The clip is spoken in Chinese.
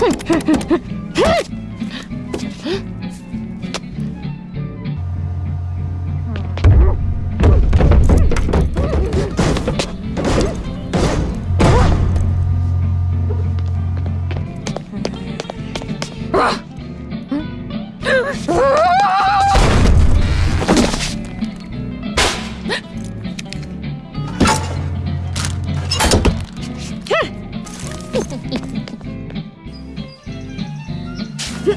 嘿嘿嘿嘿嘿去